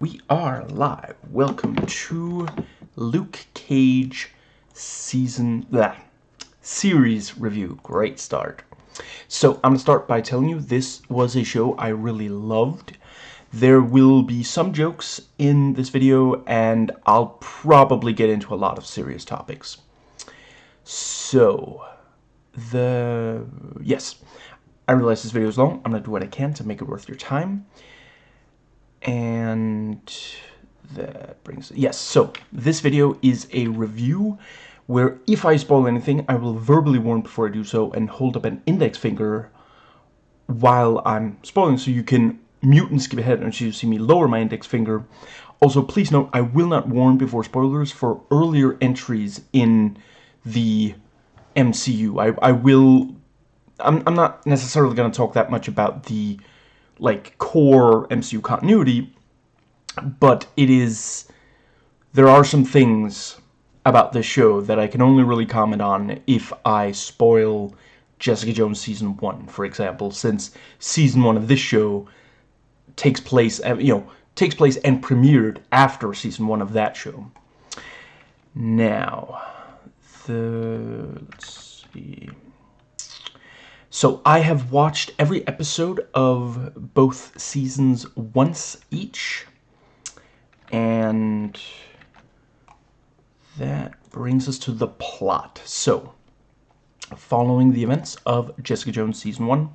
We are live. Welcome to Luke Cage season that series review. Great start. So I'm gonna start by telling you this was a show I really loved. There will be some jokes in this video, and I'll probably get into a lot of serious topics. So, the yes, I realize this video is long. I'm gonna do what I can to make it worth your time and that brings yes so this video is a review where if I spoil anything I will verbally warn before I do so and hold up an index finger while I'm spoiling so you can mute and skip ahead and you see me lower my index finger. Also please note I will not warn before spoilers for earlier entries in the MCU I, I will I'm, I'm not necessarily going to talk that much about the like core MCU continuity, but it is there are some things about this show that I can only really comment on if I spoil Jessica Jones season 1, for example, since season 1 of this show takes place, uh, you know, takes place and premiered after season 1 of that show. Now, the let's see so I have watched every episode of both seasons once each. And that brings us to the plot. So, following the events of Jessica Jones Season 1,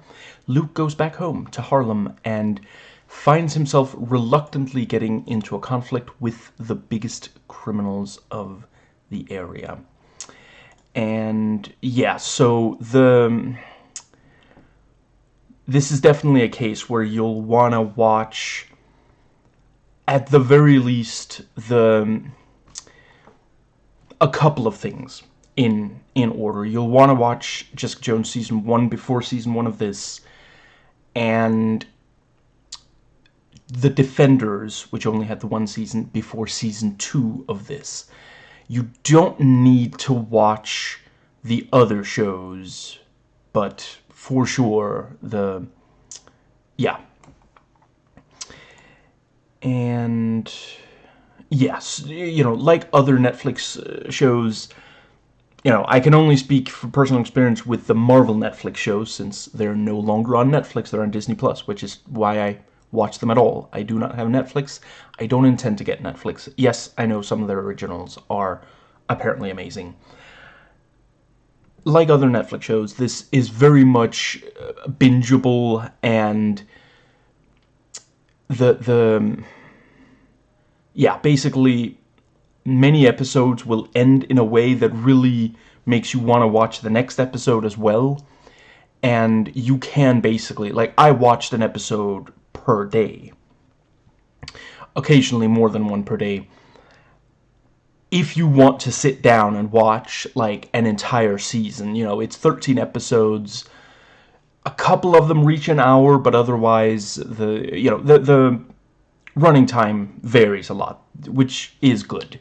Luke goes back home to Harlem and finds himself reluctantly getting into a conflict with the biggest criminals of the area. And yeah, so the this is definitely a case where you'll want to watch at the very least the a couple of things in in order. You'll want to watch Jessica Jones season 1 before season 1 of this and The Defenders, which only had the one season before season 2 of this. You don't need to watch the other shows, but for sure the yeah. And yes you know like other Netflix uh, shows you know I can only speak from personal experience with the Marvel Netflix shows since they're no longer on Netflix they're on Disney Plus which is why I watch them at all. I do not have Netflix. I don't intend to get Netflix. Yes I know some of their originals are apparently amazing like other Netflix shows, this is very much uh, bingeable and the the yeah, basically many episodes will end in a way that really makes you want to watch the next episode as well. And you can basically, like, I watched an episode per day. Occasionally more than one per day if you want to sit down and watch like an entire season. You know, it's 13 episodes. A couple of them reach an hour, but otherwise the you know the the running time varies a lot, which is good.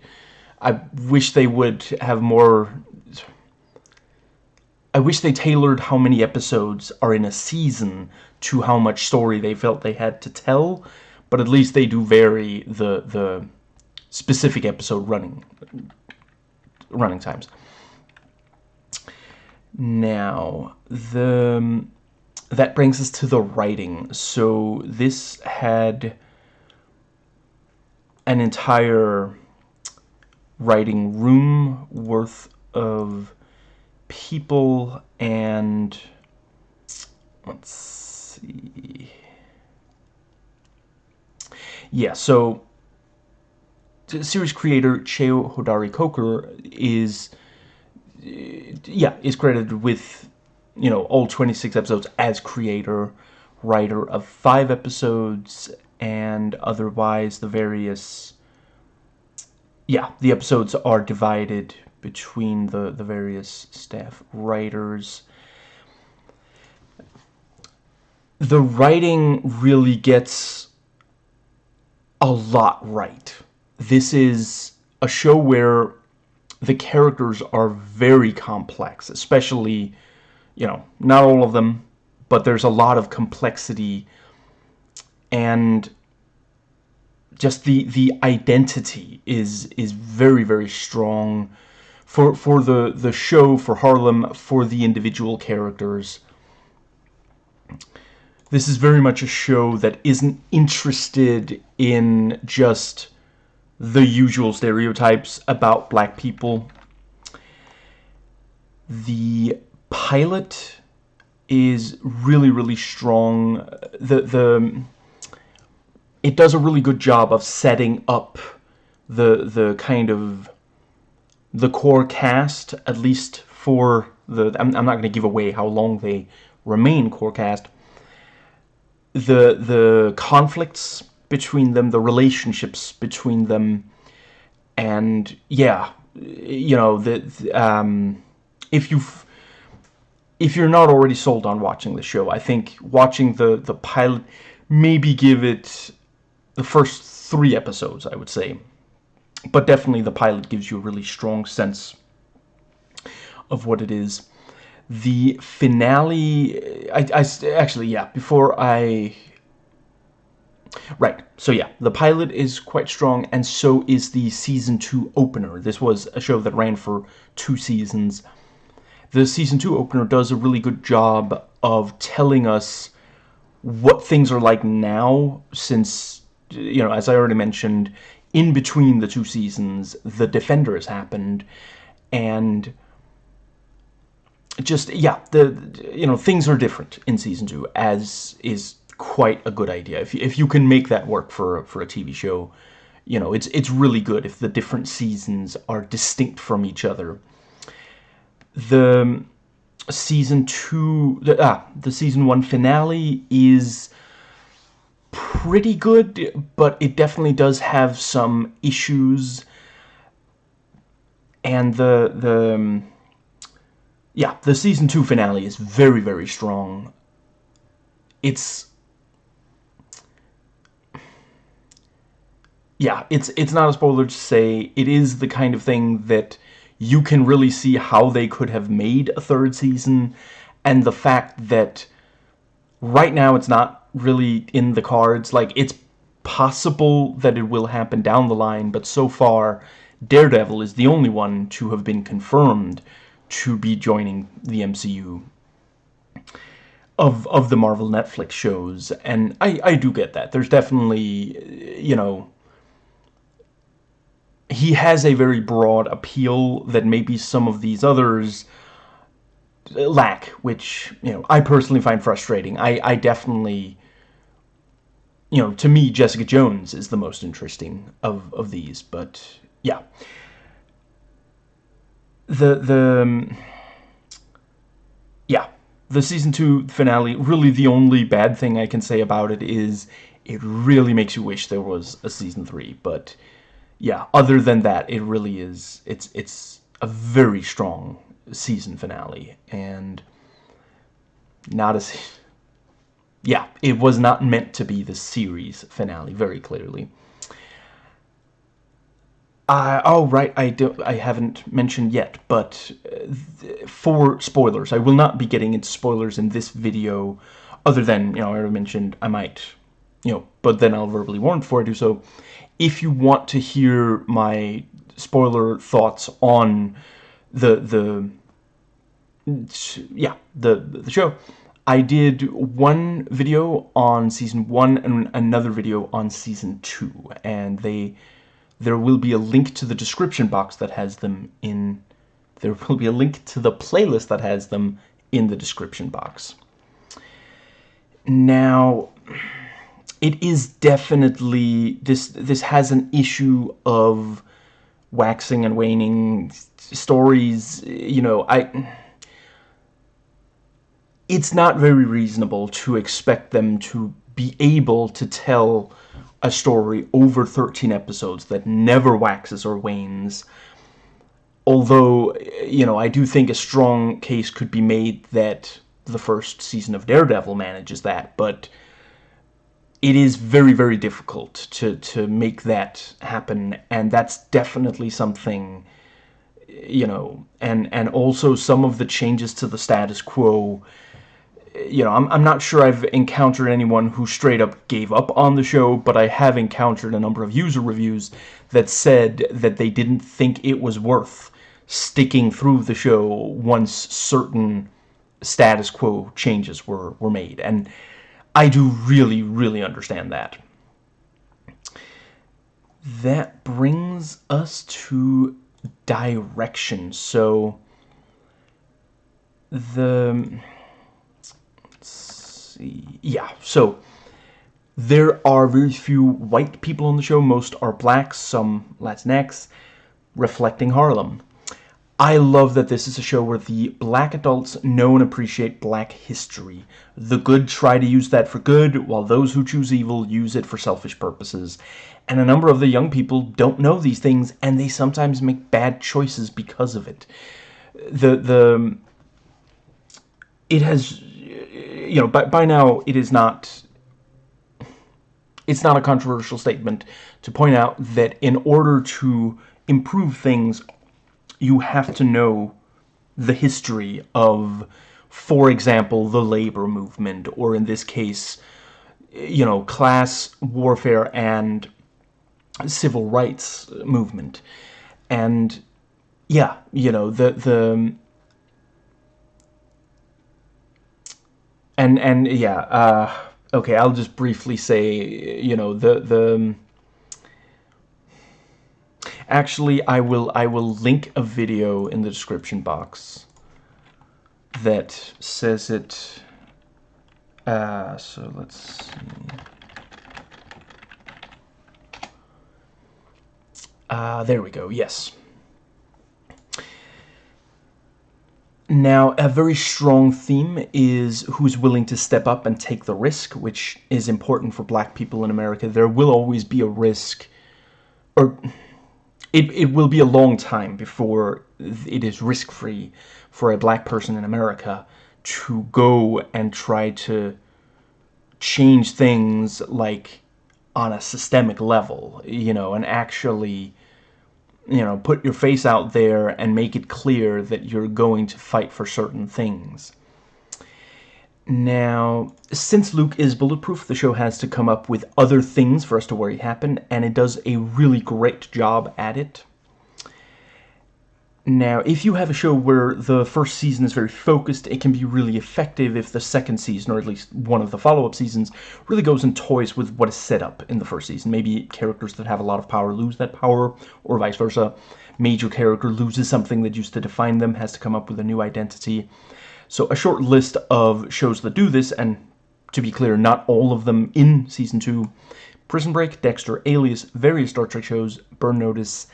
I wish they would have more I wish they tailored how many episodes are in a season to how much story they felt they had to tell, but at least they do vary the the specific episode running running times. Now, the that brings us to the writing. So this had an entire writing room worth of people and let's see. Yeah, so series creator Cheo Hodari Coker is yeah is credited with you know all 26 episodes as creator writer of five episodes and otherwise the various yeah the episodes are divided between the the various staff writers. The writing really gets a lot right this is a show where the characters are very complex, especially, you know, not all of them, but there's a lot of complexity. And just the the identity is is very very strong for for the the show for Harlem for the individual characters. This is very much a show that isn't interested in just the usual stereotypes about black people. The pilot is really really strong. The the it does a really good job of setting up the the kind of the core cast at least for the I'm, I'm not going to give away how long they remain core cast. The the conflicts between them the relationships between them and yeah you know the, the um if you've if you're not already sold on watching the show I think watching the the pilot maybe give it the first three episodes, I would say. But definitely the pilot gives you a really strong sense of what it is. The finale, I, I actually, yeah, before I... Right, so yeah, the pilot is quite strong, and so is the Season 2 opener. This was a show that ran for two seasons. The Season 2 opener does a really good job of telling us what things are like now, since you know, as I already mentioned, in between the two seasons, The Defenders happened, and just, yeah, the, you know, things are different in Season 2, as is quite a good idea. If you, if you can make that work for, for a TV show, you know, it's, it's really good if the different seasons are distinct from each other. The Season 2, the, ah, the Season 1 finale is pretty good, but it definitely does have some issues. And the the um, yeah, the season two finale is very very strong. It's yeah, it's it's not a spoiler to say it is the kind of thing that you can really see how they could have made a third season and the fact that right now it's not really in the cards. Like, it's possible that it will happen down the line, but so far, Daredevil is the only one to have been confirmed to be joining the MCU of of the Marvel Netflix shows, and I I do get that. There's definitely, you know, he has a very broad appeal that maybe some of these others lack, which, you know, I personally find frustrating. I, I definitely you know, to me, Jessica Jones is the most interesting of, of these, but yeah. The, the, um, yeah, the season two finale, really the only bad thing I can say about it is it really makes you wish there was a season three, but yeah, other than that, it really is, it's, it's a very strong season finale, and not as yeah, it was not meant to be the series finale, very clearly. Uh, oh, right, I, do, I haven't mentioned yet, but uh, for spoilers, I will not be getting into spoilers in this video, other than, you know, I already mentioned I might, you know, but then I'll verbally warn before I do so. If you want to hear my spoiler thoughts on the, the, yeah, the, the show, I did one video on season one and another video on season two, and they there will be a link to the description box that has them in there will be a link to the playlist that has them in the description box. Now, it is definitely this this has an issue of waxing and waning stories, you know, I it's not very reasonable to expect them to be able to tell a story over 13 episodes that never waxes or wanes. Although, you know, I do think a strong case could be made that the first season of Daredevil manages that, but it is very, very difficult to, to make that happen, and that's definitely something, you know, and, and also some of the changes to the status quo you know, I'm, I'm not sure I've encountered anyone who straight up gave up on the show, but I have encountered a number of user reviews that said that they didn't think it was worth sticking through the show once certain status quo changes were, were made. And I do really, really understand that. That brings us to direction. So, the see. Yeah, so there are very few white people on the show. Most are black, some Latinx, reflecting Harlem. I love that this is a show where the black adults know and appreciate black history. The good try to use that for good, while those who choose evil use it for selfish purposes. And a number of the young people don't know these things, and they sometimes make bad choices because of it. The, the, it has you know, by, by now it is not, it's not a controversial statement to point out that in order to improve things, you have to know the history of, for example, the labor movement, or in this case, you know, class warfare and civil rights movement. And yeah, you know, the the and and yeah uh, okay I'll just briefly say you know the the actually I will I will link a video in the description box that says it uh, so let's see uh, there we go yes Now, a very strong theme is who's willing to step up and take the risk, which is important for black people in America. There will always be a risk, or it, it will be a long time before it is risk-free for a black person in America to go and try to change things like on a systemic level, you know, and actually you know, put your face out there and make it clear that you're going to fight for certain things. Now, since Luke is bulletproof, the show has to come up with other things for us to worry happen, and it does a really great job at it. Now, if you have a show where the first season is very focused, it can be really effective if the second season, or at least one of the follow-up seasons, really goes and toys with what is set up in the first season. Maybe characters that have a lot of power lose that power, or vice versa. Major character loses something that used to define them, has to come up with a new identity. So a short list of shows that do this, and to be clear, not all of them in Season 2. Prison Break, Dexter, Alias, various Star Trek shows, Burn Notice,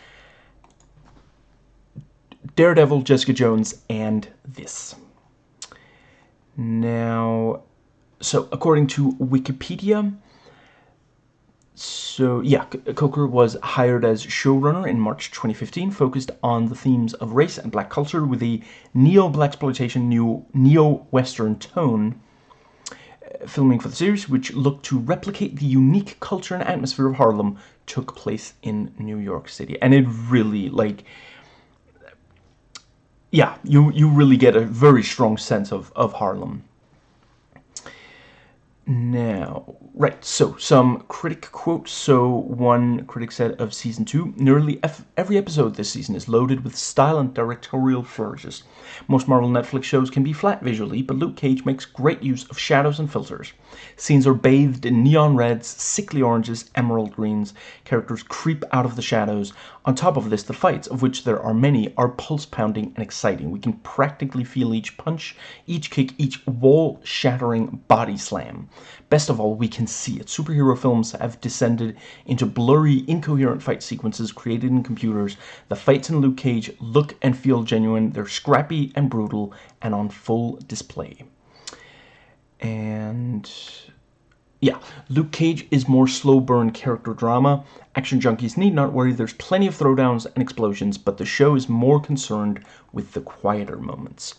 Daredevil, Jessica Jones, and this. Now, so according to Wikipedia, so yeah, Coker was hired as showrunner in March 2015, focused on the themes of race and black culture with a neo-blaxploitation, neo-western tone. Uh, filming for the series, which looked to replicate the unique culture and atmosphere of Harlem, took place in New York City. And it really, like, yeah, you, you really get a very strong sense of, of Harlem. Now, right, so some critic quotes. So one critic said of season two, nearly every episode this season is loaded with style and directorial flourishes. Most Marvel Netflix shows can be flat visually, but Luke Cage makes great use of shadows and filters. Scenes are bathed in neon reds, sickly oranges, emerald greens. Characters creep out of the shadows. On top of this, the fights, of which there are many, are pulse-pounding and exciting. We can practically feel each punch, each kick, each wall-shattering body slam. Best of all, we can see it. Superhero films have descended into blurry, incoherent fight sequences created in computers. The fights in Luke Cage look and feel genuine. They're scrappy and brutal and on full display. And yeah, Luke Cage is more slow burn character drama. Action junkies need not worry, there's plenty of throwdowns and explosions, but the show is more concerned with the quieter moments.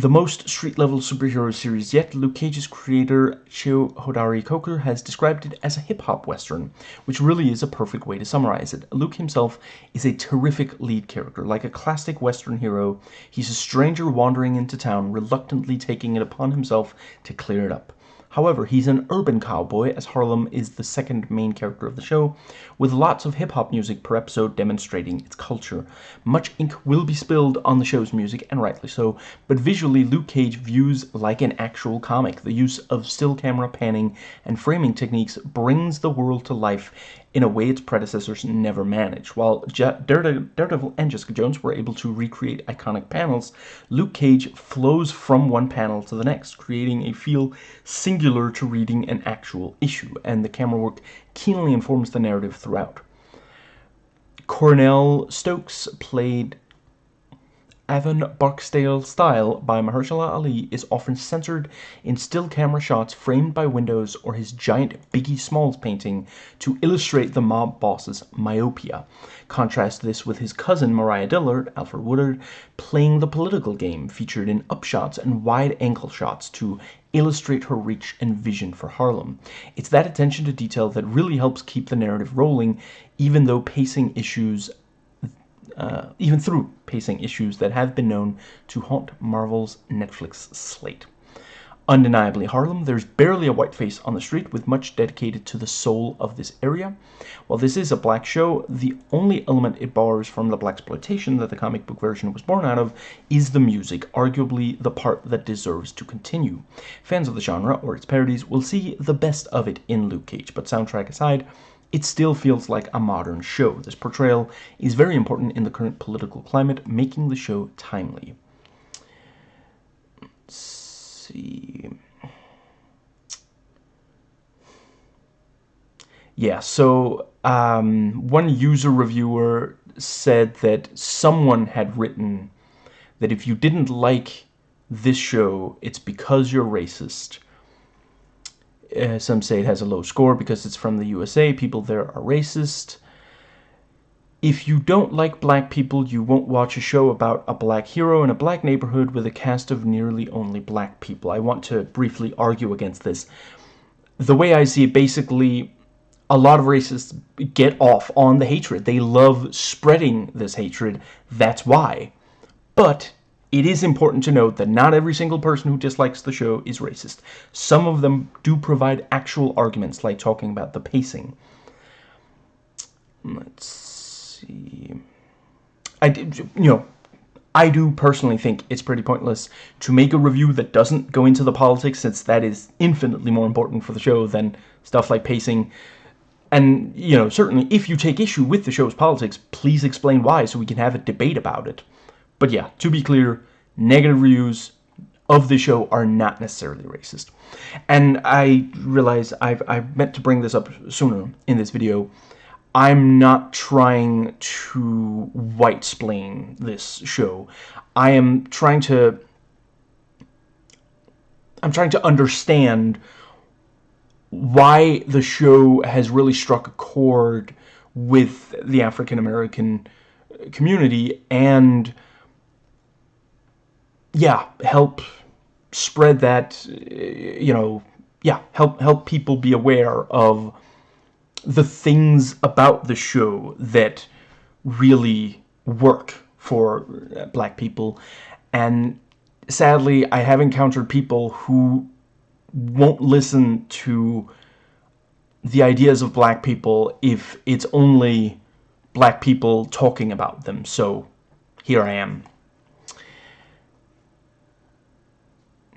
The most street-level superhero series yet, Luke Cage's creator Cheo Hodari Coker has described it as a hip-hop western, which really is a perfect way to summarize it. Luke himself is a terrific lead character. Like a classic western hero, he's a stranger wandering into town, reluctantly taking it upon himself to clear it up. However, he's an urban cowboy, as Harlem is the second main character of the show, with lots of hip-hop music per episode demonstrating its culture. Much ink will be spilled on the show's music, and rightly so, but visually Luke Cage views like an actual comic. The use of still camera panning and framing techniques brings the world to life in a way its predecessors never managed. While Daredevil and Jessica Jones were able to recreate iconic panels, Luke Cage flows from one panel to the next, creating a feel singular to reading an actual issue, and the camera work keenly informs the narrative throughout. Cornell Stokes played Avon Barksdale style by Mahershala Ali is often censored in still camera shots framed by windows or his giant Biggie Smalls painting to illustrate the mob boss's myopia. Contrast this with his cousin Mariah Dillard, Alfre Woodard, playing the political game featured in upshots and wide angle shots to illustrate her reach and vision for Harlem. It's that attention to detail that really helps keep the narrative rolling even though pacing issues uh, even through pacing issues that have been known to haunt Marvel's Netflix slate. Undeniably Harlem, there's barely a white face on the street with much dedicated to the soul of this area. While this is a black show, the only element it borrows from the blaxploitation that the comic book version was born out of is the music, arguably the part that deserves to continue. Fans of the genre, or its parodies, will see the best of it in Luke Cage, but soundtrack aside, it still feels like a modern show. This portrayal is very important in the current political climate, making the show timely. Let's see. Yeah, so um, one user reviewer said that someone had written that if you didn't like this show, it's because you're racist uh, some say it has a low score because it's from the USA. People there are racist. If you don't like black people, you won't watch a show about a black hero in a black neighborhood with a cast of nearly only black people. I want to briefly argue against this. The way I see it, basically, a lot of racists get off on the hatred. They love spreading this hatred. That's why. But it is important to note that not every single person who dislikes the show is racist. Some of them do provide actual arguments, like talking about the pacing. Let's see. I, you know, I do personally think it's pretty pointless to make a review that doesn't go into the politics, since that is infinitely more important for the show than stuff like pacing. And, you know, certainly if you take issue with the show's politics, please explain why so we can have a debate about it. But yeah, to be clear, negative reviews of the show are not necessarily racist. And I realize I've, I meant to bring this up sooner in this video. I'm not trying to white-splain this show. I am trying to... I'm trying to understand why the show has really struck a chord with the African-American community and yeah, help spread that, eh, you know, yeah, help help people be aware of the things about the show that really work for eh, black people. And sadly, I have encountered people who won't listen to the ideas of black people if it's only black people talking about them. So here I am.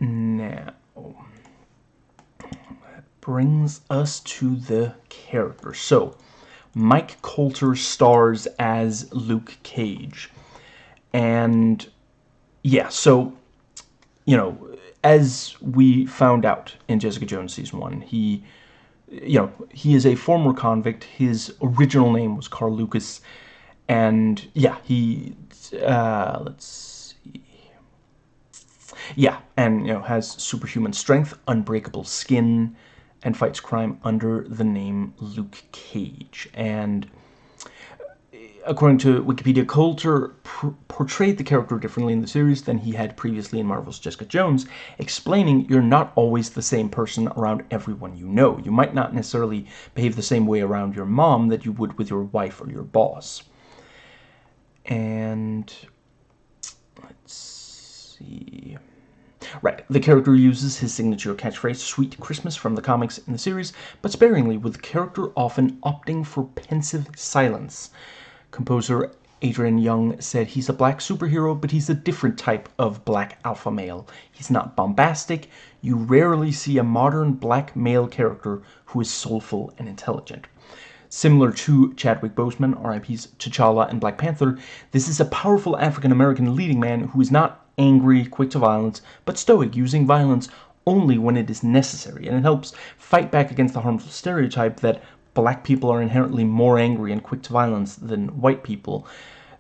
Now, that brings us to the character. So, Mike Colter stars as Luke Cage. And, yeah, so, you know, as we found out in Jessica Jones Season 1, he, you know, he is a former convict. His original name was Carl Lucas. And, yeah, he, uh, let's yeah, and, you know, has superhuman strength, unbreakable skin, and fights crime under the name Luke Cage. And eh, according to Wikipedia, Colter portrayed the character differently in the series than he had previously in Marvel's Jessica Jones, explaining you're not always the same person around everyone you know. You might not necessarily behave the same way around your mom that you would with your wife or your boss. And let's see. Right, the character uses his signature catchphrase, Sweet Christmas, from the comics in the series, but sparingly, with the character often opting for pensive silence. Composer Adrian Younge said he's a black superhero, but he's a different type of black alpha male. He's not bombastic. You rarely see a modern black male character who is soulful and intelligent. Similar to Chadwick Boseman, RIP's T'Challa and Black Panther, this is a powerful African-American leading man who is not angry, quick to violence, but stoic, using violence only when it is necessary, and it helps fight back against the harmful stereotype that black people are inherently more angry and quick to violence than white people.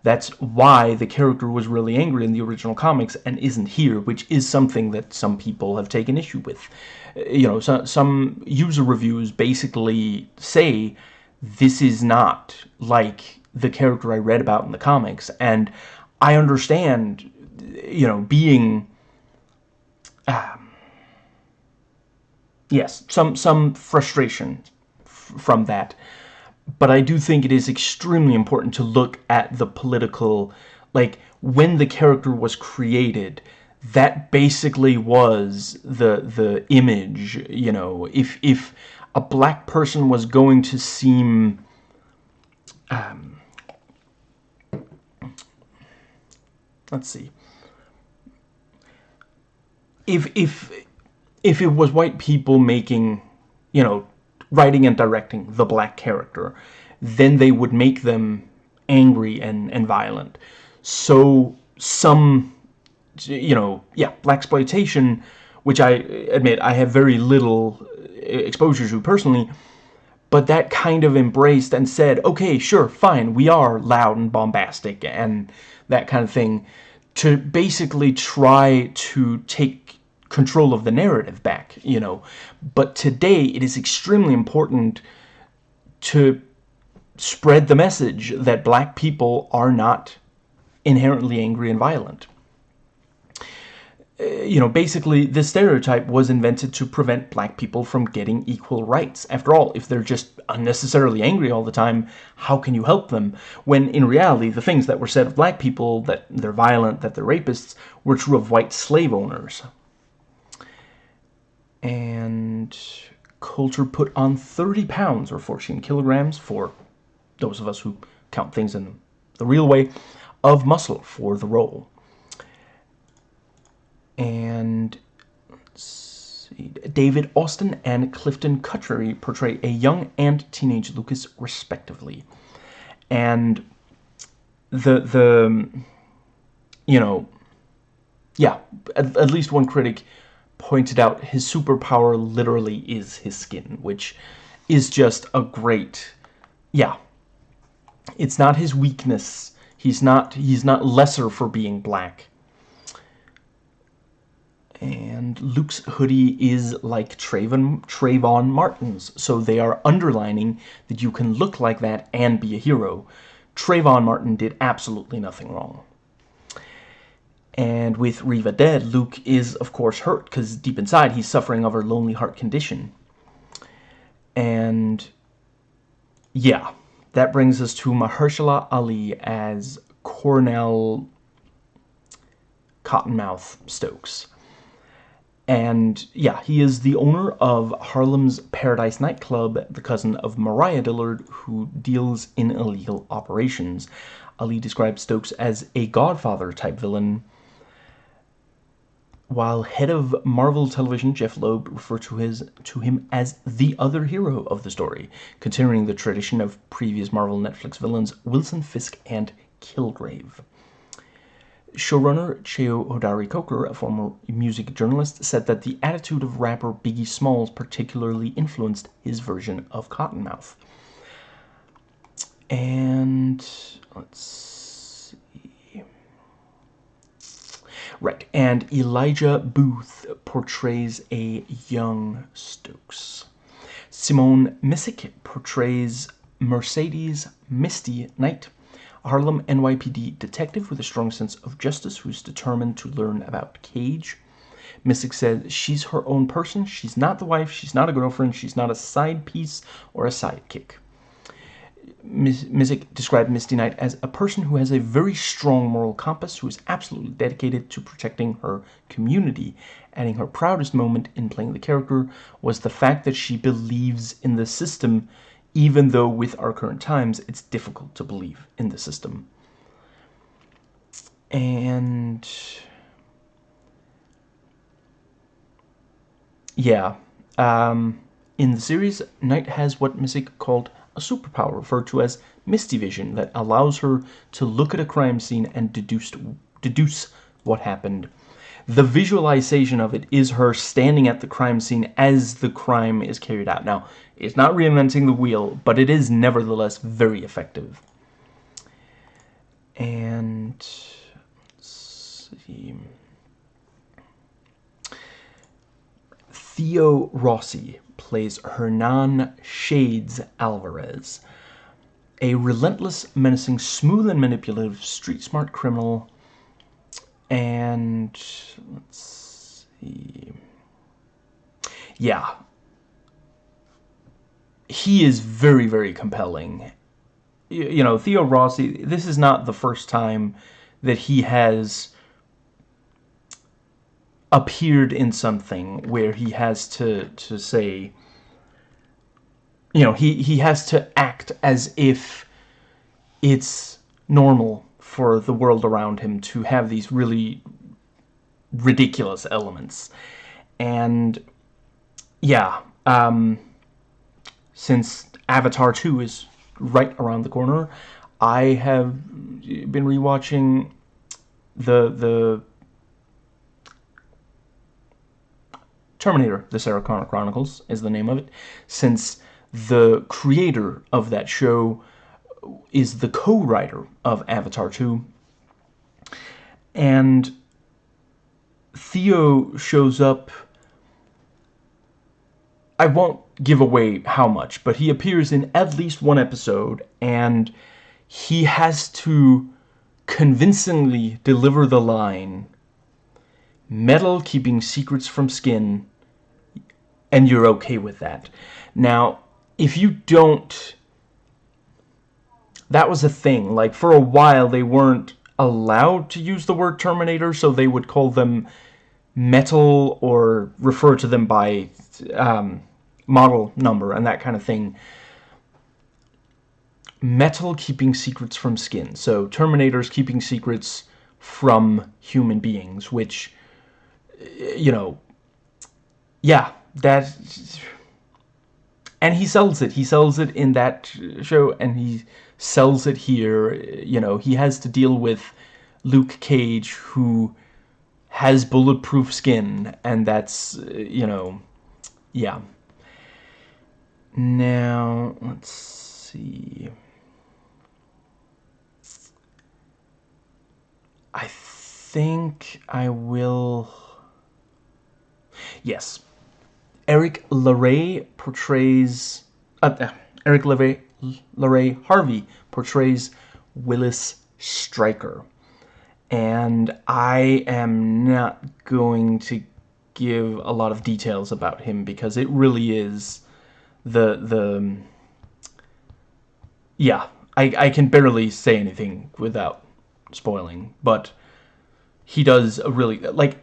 That's why the character was really angry in the original comics and isn't here, which is something that some people have taken issue with. Uh, you know, so, some user reviews basically say this is not like the character I read about in the comics, and I understand, you know, being... Um, yes, some some frustration from that. But I do think it is extremely important to look at the political, like, when the character was created, that basically was the the image, you know, if if a black person was going to seem um, let's see if if if it was white people making you know writing and directing the black character, then they would make them angry and, and violent. So some, you know, yeah, blaxploitation, which I admit I have very little uh, exposure to personally, but that kind of embraced and said, okay, sure, fine, we are loud and bombastic and that kind of thing, to basically try to take control of the narrative back, you know. But today it is extremely important to spread the message that black people are not inherently angry and violent. Uh, you know, basically, this stereotype was invented to prevent black people from getting equal rights. After all, if they're just unnecessarily angry all the time, how can you help them? When, in reality, the things that were said of black people, that they're violent, that they're rapists, were true of white slave owners and Colter put on 30 pounds or 14 kilograms for those of us who count things in the real way of muscle for the role. And David Austin and Clifton Cutrary portray a young and teenage Lucas respectively. And the the you know yeah, at, at least one critic pointed out his superpower literally is his skin, which is just a great, yeah. It's not his weakness. He's not, he's not lesser for being black. And Luke's hoodie is like Trayvon, Trayvon Martin's, so they are underlining that you can look like that and be a hero. Trayvon Martin did absolutely nothing wrong. And with Reva dead, Luke is, of course, hurt because deep inside he's suffering of her lonely heart condition. And yeah, that brings us to Mahershala Ali as Cornell Cottonmouth Stokes. And yeah, he is the owner of Harlem's Paradise nightclub, the cousin of Mariah Dillard, who deals in illegal operations. Ali describes Stokes as a Godfather type villain while head of Marvel Television Jeph Loeb referred to his to him as the other hero of the story, continuing the tradition of previous Marvel Netflix villains Wilson Fisk and Kilgrave. Showrunner Cheo Hodari Coker, a former music journalist, said that the attitude of rapper Biggie Smalls particularly influenced his version of Cottonmouth. And let's Right, and Elijah Boothe portrays a young Stokes. Simone Missick portrays Mercedes Misty Knight. a Harlem NYPD detective with a strong sense of justice who's determined to learn about Cage. Missick says she's her own person. She's not the wife. She's not a girlfriend. She's not a side piece or a sidekick. Missick described Misty Knight as a person who has a very strong moral compass, who is absolutely dedicated to protecting her community. Adding her proudest moment in playing the character was the fact that she believes in the system, even though with our current times it's difficult to believe in the system. And yeah, um, in the series, Knight has what Missick called a superpower referred to as Misty Vision that allows her to look at a crime scene and deduce, deduce what happened. The visualization of it is her standing at the crime scene as the crime is carried out. Now, it's not reinventing the wheel, but it is nevertheless very effective. And let's see. Theo Rossi plays Hernan Shades Alvarez, a relentless, menacing, smooth and manipulative, street-smart criminal. And let's see. Yeah. He is very, very compelling. You know, Theo Rossi, this is not the first time that he has appeared in something where he has to to say you know he he has to act as if it's normal for the world around him to have these really ridiculous elements. And yeah um since Avatar 2 is right around the corner I have been rewatching the the Terminator, The Sarah Connor Chronicles is the name of it, since the creator of that show is the co-writer of Avatar 2. And Theo shows up... I won't give away how much, but he appears in at least one episode, and he has to convincingly deliver the line, Metal keeping secrets from skin and you're okay with that. Now, if you don't... That was a thing. Like, for a while, they weren't allowed to use the word Terminator, so they would call them metal or refer to them by um, model number and that kind of thing. Metal keeping secrets from skin. So, Terminators keeping secrets from human beings, which, you know, yeah, that and he sells it. He sells it in that show and he sells it here. You know he has to deal with Luke Cage who has bulletproof skin and that's you know yeah. Now let's see. I think I will yes Erik LaRay portrays... Uh, uh, Erik LaRay, LaRay Harvey portrays Willis Stryker. And I am not going to give a lot of details about him because it really is the... the yeah, I, I can barely say anything without spoiling, but he does a really... Like,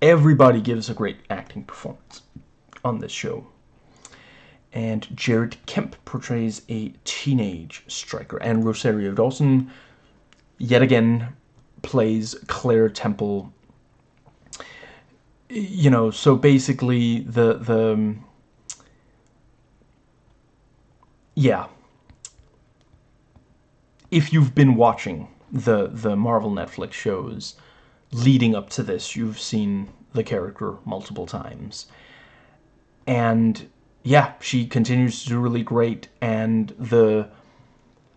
everybody gives a great acting performance on this show. And Jared Kemp portrays a teenage Stryker. And Rosario Dawson, yet again, plays Claire Temple. You know, so basically the... the um, yeah. If you've been watching the, the Marvel Netflix shows, leading up to this, you've seen the character multiple times. And yeah, she continues to do really great, and the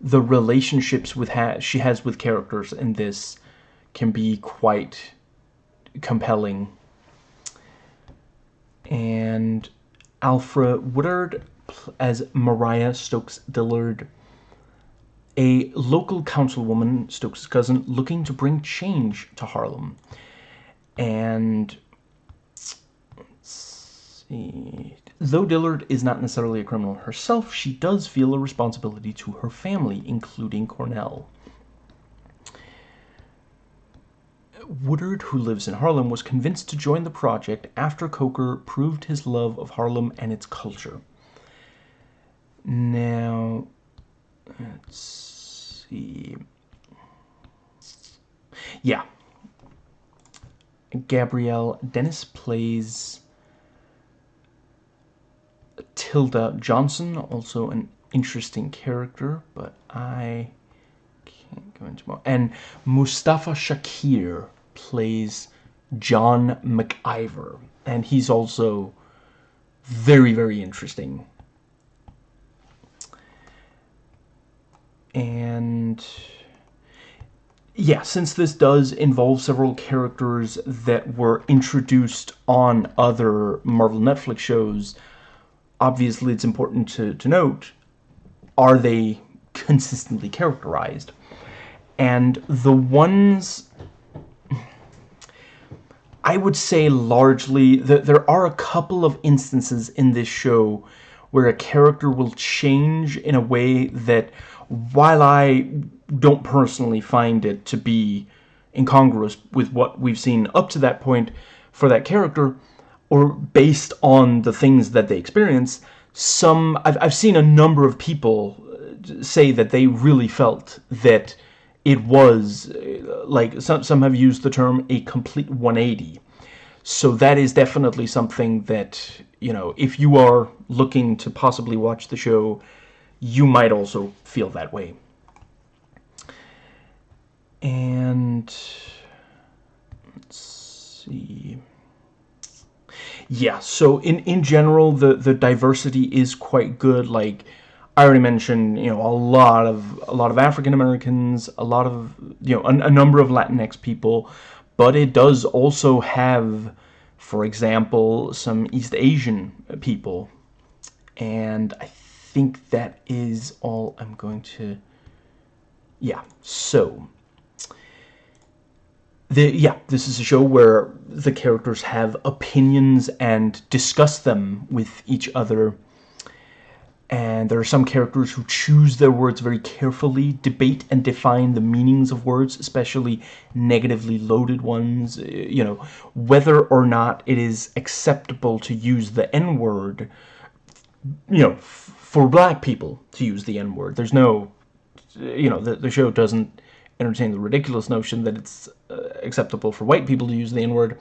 the relationships with ha she has with characters in this can be quite compelling. And Alfre Woodard as Mariah Stokes Dillard. A local councilwoman, Stokes' cousin, looking to bring change to Harlem. And see. Though Dillard is not necessarily a criminal herself, she does feel a responsibility to her family, including Cornell. Woodard, who lives in Harlem, was convinced to join the project after Coker proved his love of Harlem and its culture. Now, let's see. Yeah. Gabrielle Dennis plays Tilda Johnson, also an interesting character, but I can't go into more. And Mustafa Shakir plays John McIver, and he's also very, very interesting. And yeah, since this does involve several characters that were introduced on other Marvel Netflix shows, obviously it's important to, to note, are they consistently characterized? And the ones... I would say largely that there are a couple of instances in this show where a character will change in a way that while I don't personally find it to be incongruous with what we've seen up to that point for that character, or based on the things that they experience, some I've, I've seen a number of people uh, say that they really felt that it was uh, like some, some have used the term a complete 180 so that is definitely something that you know if you are looking to possibly watch the show you might also feel that way. And let's see. Yeah, so in in general the the diversity is quite good like I already mentioned, you know, a lot of a lot of African Americans, a lot of you know, a, a number of Latinx people, but it does also have for example, some East Asian people. And I think that is all I'm going to... Yeah, so... The, yeah, this is a show where the characters have opinions and discuss them with each other. And there are some characters who choose their words very carefully, debate and define the meanings of words, especially negatively loaded ones. Uh, you know, whether or not it is acceptable to use the N-word, you know, for black people to use the N-word. There's no, you know, the, the show doesn't entertain the ridiculous notion that it's uh, acceptable for white people to use the N-word.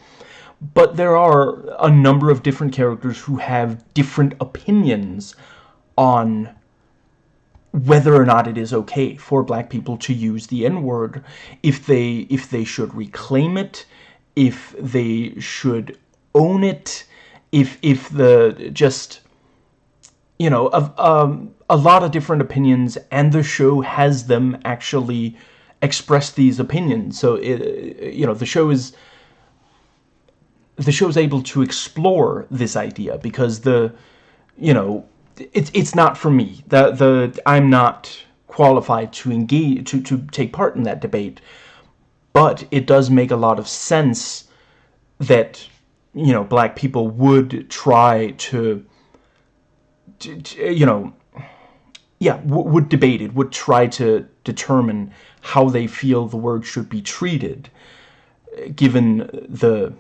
But there are a number of different characters who have different opinions on whether or not it is okay for black people to use the N-word, if they if they should reclaim it, if they should own it, if if the just you know, of um, a lot of different opinions, and the show has them actually express these opinions. So, it, you know, the show is the show is able to explore this idea because the, you know, it's it's not for me. The the I'm not qualified to engage to to take part in that debate, but it does make a lot of sense that you know black people would try to you know, yeah, would debate it, would try to determine how they feel the word should be treated, given the,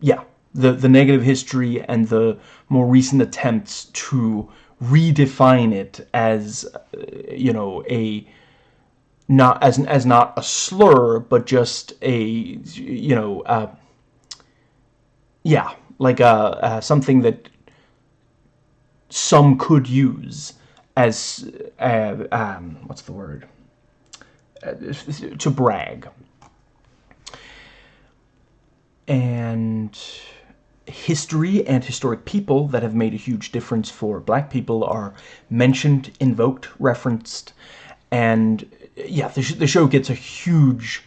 yeah, the, the negative history and the more recent attempts to redefine it as, you know, a, not as, as not a slur, but just a, you know, uh, yeah, like a, uh, something that some could use as, uh, um, what's the word, uh, to brag. And history and historic people that have made a huge difference for black people are mentioned, invoked, referenced, and yeah, the, sh the show gets a huge,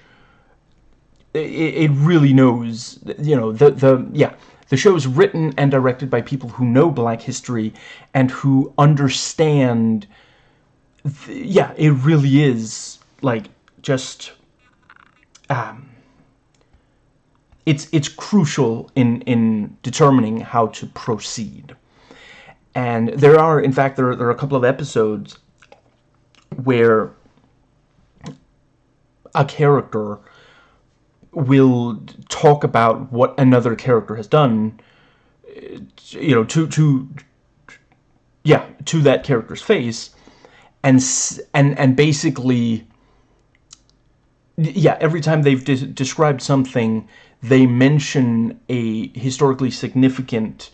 it, it really knows, you know, the, the, yeah, the show is written and directed by people who know black history and who understand yeah, it really is like just um, it's it's crucial in in determining how to proceed. And there are, in fact, there, there are a couple of episodes where a character will talk about what another character has done, uh, you know, to to yeah, to that character's face, and and and basically, yeah, every time they've de described something, they mention a historically significant,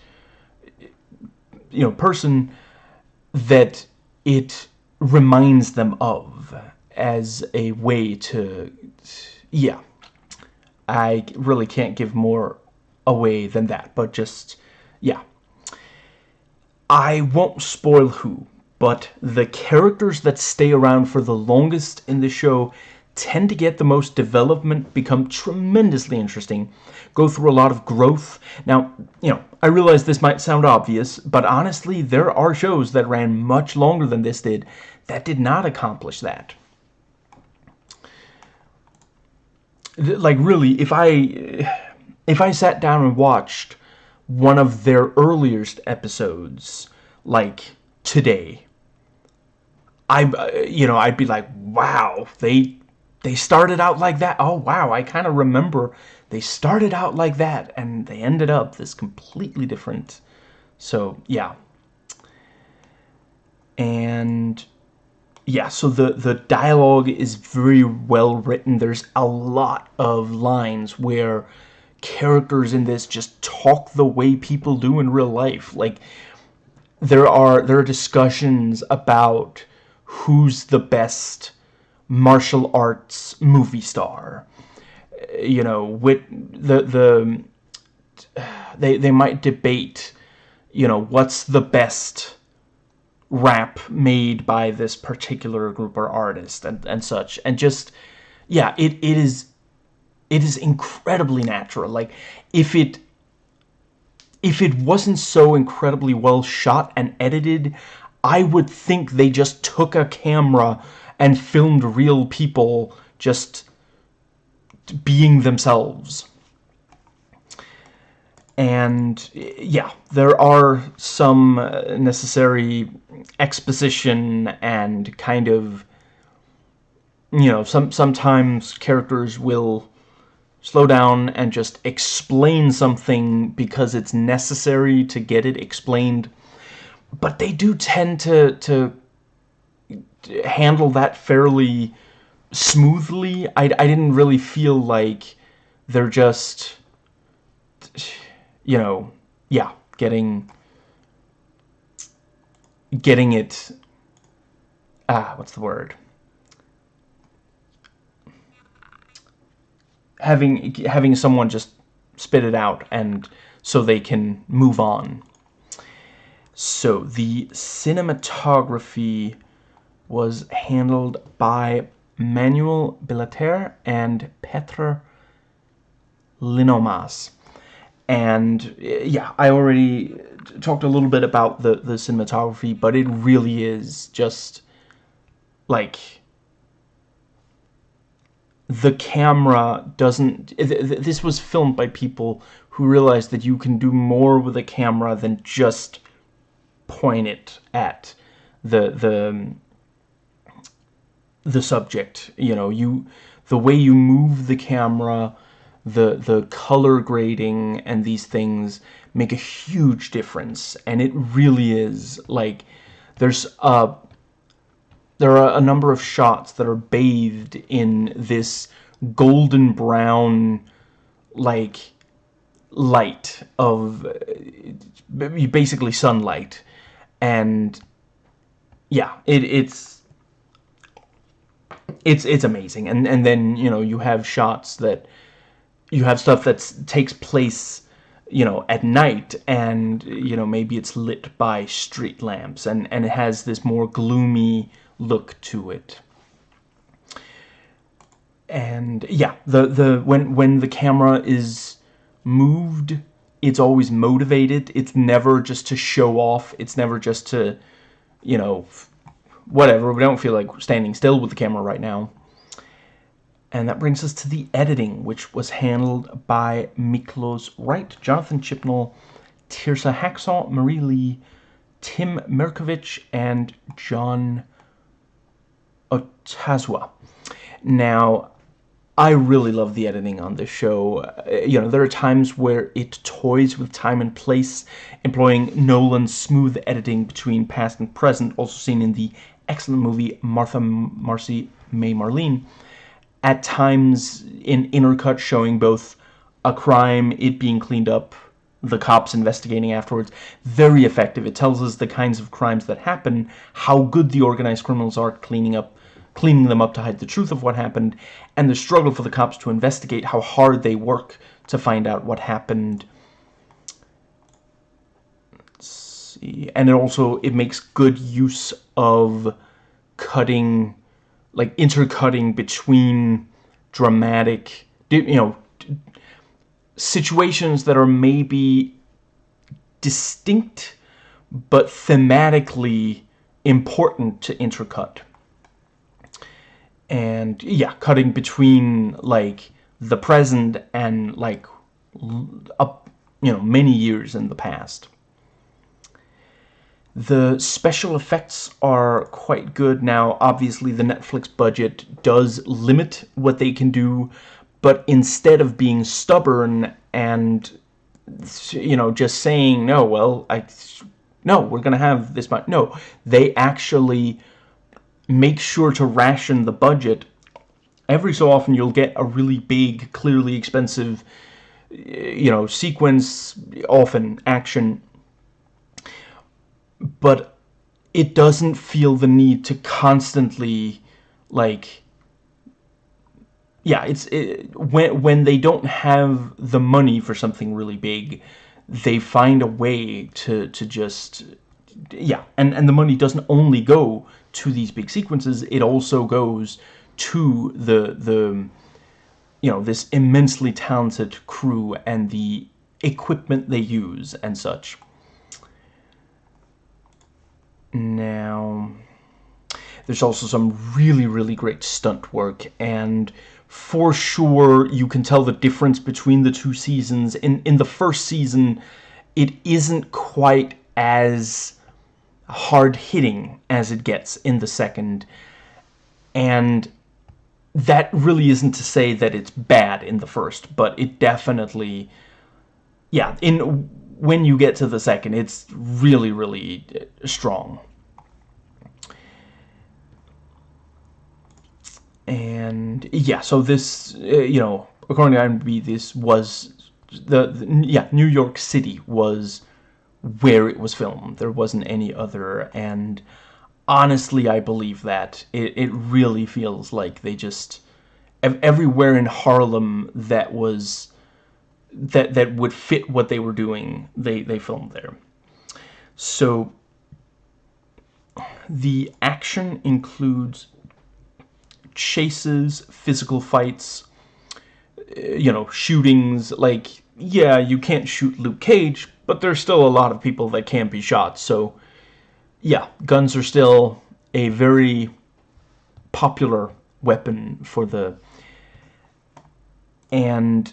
you know, person that it reminds them of as a way to, yeah. I really can't give more away than that, but just, yeah. I won't spoil who, but the characters that stay around for the longest in the show tend to get the most development, become tremendously interesting, go through a lot of growth. Now, you know, I realize this might sound obvious, but honestly, there are shows that ran much longer than this did that did not accomplish that. Like really if I if I sat down and watched one of their earliest episodes like today I uh, you know I'd be like wow they they started out like that. Oh wow I kind of remember they started out like that and they ended up this completely different. So yeah. And yeah, so the, the dialogue is very well written. There's a lot of lines where characters in this just talk the way people do in real life. Like, there are, there are discussions about who's the best martial arts movie star. You know, with the, the, they, they might debate, you know, what's the best rap made by this particular group or artist and, and such. And just, yeah, it, it is, it is incredibly natural. Like, if it, if it wasn't so incredibly well shot and edited, I would think they just took a camera and filmed real people just being themselves and yeah there are some uh, necessary exposition and kind of you know some sometimes characters will slow down and just explain something because it's necessary to get it explained. But they do tend to to handle that fairly smoothly. I, I didn't really feel like they're just you know, yeah, getting getting it ah, what's the word? Having having someone just spit it out and so they can move on. So the cinematography was handled by Manuel Billeter and Petr Hlinomaz and yeah I already talked a little bit about the the cinematography but it really is just like the camera doesn't this was filmed by people who realized that you can do more with a camera than just point it at the the the subject. You know you the way you move the camera the the color grading and these things make a huge difference. And it really is. Like there's a there are a number of shots that are bathed in this golden brown like light of uh, basically sunlight. And yeah it, it's it's it's amazing. And and then you know you have shots that you have stuff that takes place you know at night and you know maybe it's lit by street lamps and and it has this more gloomy look to it and yeah the the when when the camera is moved it's always motivated it's never just to show off it's never just to you know whatever. We don't feel like standing still with the camera right now. And that brings us to the editing, which was handled by Miklos Wright, Jonathan Chibnall, Tirsa Hackshaw, Marie Lee, Tim Mirkovich, and John Otazwa. Now, I really love the editing on this show. Uh, you know, there are times where it toys with time and place, employing Nolan's smooth editing between past and present, also seen in the excellent movie Martha Marcy May Marlene. At times, in intercut showing both a crime, it being cleaned up, the cops investigating afterwards. Very effective. It tells us the kinds of crimes that happen, how good the organized criminals are cleaning up cleaning them up to hide the truth of what happened, and the struggle for the cops to investigate how hard they work to find out what happened. Let's see. And it also, it makes good use of cutting, like intercutting between dramatic, you know, situations that are maybe distinct but thematically important to intercut. And yeah cutting between like the present and like up you know many years in the past the special effects are quite good now obviously the Netflix budget does limit what they can do but instead of being stubborn and you know just saying no well I no we're gonna have this much no they actually make sure to ration the budget. Every so often you'll get a really big, clearly expensive, you know, sequence, often action, but it doesn't feel the need to constantly, like, yeah, it's it, when when they don't have the money for something really big, they find a way to to just yeah, and and the money doesn't only go to these big sequences, it also goes to the the you know this immensely talented crew and the equipment they use and such. Now, there's also some really, really great stunt work, and for sure you can tell the difference between the two seasons. In, in the first season, it isn't quite as hard hitting as it gets in the second and that really isn't to say that it's bad in the first but it definitely yeah in when you get to the second it's really really strong and yeah so this uh, you know according to IMDb this was the, the yeah New York City was where it was filmed. There wasn't any other, and honestly, I believe that. It, it really feels like they just... Everywhere in Harlem that was... That, that would fit what they were doing, they, they filmed there. So, the action includes chases, physical fights, you know, shootings, like, yeah, you can't shoot Luke Cage, but there's still a lot of people that can't be shot. So, yeah, guns are still a very popular weapon for the... And,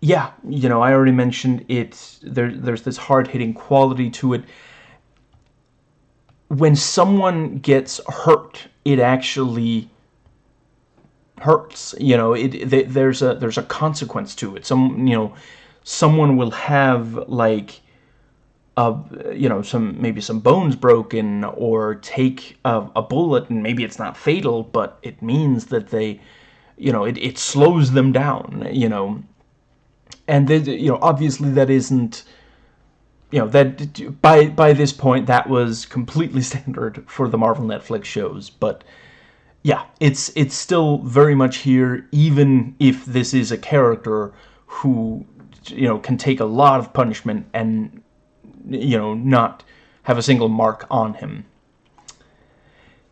yeah, you know, I already mentioned it. There, there's this hard-hitting quality to it. When someone gets hurt, it actually hurts. You know, it, there's a there's a consequence to it. Some, you know, someone will have like uh, you know, some maybe some bones broken or take a, a, bullet and maybe it's not fatal, but it means that they, you know, it, it slows them down, you know. And, they, you know, obviously that isn't, you know, that by, by this point that was completely standard for the Marvel Netflix shows, but yeah, it's, it's still very much here, even if this is a character who, you know, can take a lot of punishment and you know, not have a single mark on him.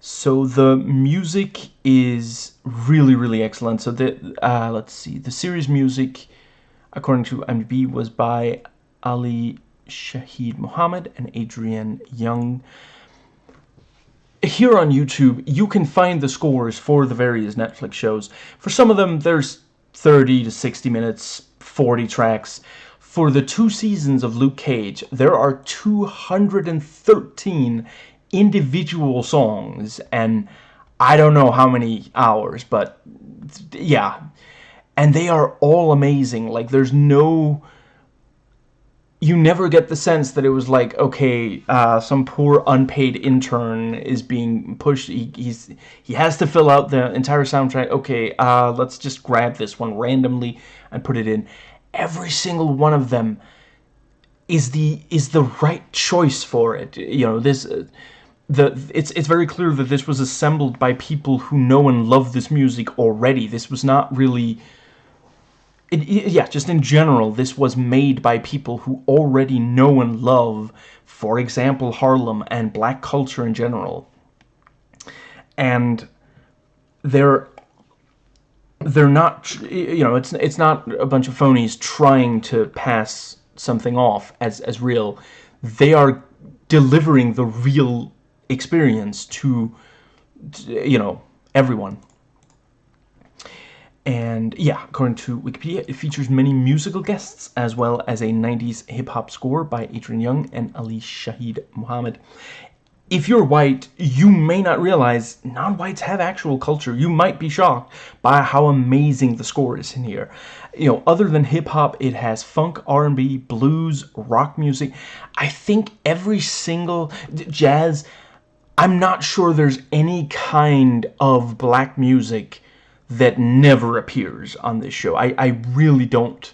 So the music is really, really excellent. So the uh, let's see, the series music, according to IMDb, was by Ali Shaheed Muhammad and Adrian Younge. here on YouTube, you can find the scores for the various Netflix shows. For some of them, there's 30 to 60 minutes, 40 tracks. For the two seasons of Luke Cage, there are 213 individual songs, and I don't know how many hours, but yeah. And they are all amazing. Like, there's no you never get the sense that it was like, okay, uh, some poor unpaid intern is being pushed. He, he's he has to fill out the entire soundtrack. Okay, uh, let's just grab this one randomly and put it in. Every single one of them is the is the right choice for it. You know this. Uh, the it's it's very clear that this was assembled by people who know and love this music already. This was not really it, yeah, just in general, this was made by people who already know and love, for example, Harlem and black culture in general. And they're they're not you know it's it's not a bunch of phonies trying to pass something off as as real they are delivering the real experience to you know everyone and yeah, according to Wikipedia, it features many musical guests as well as a 90s hip-hop score by Adrian Younge and Ali Shaheed Muhammad. If you're white, you may not realize non-whites have actual culture. You might be shocked by how amazing the score is in here. You know, other than hip-hop, it has funk, R&B, blues, rock music. I think every single jazz, I'm not sure there's any kind of black music that never appears on this show. I, I really don't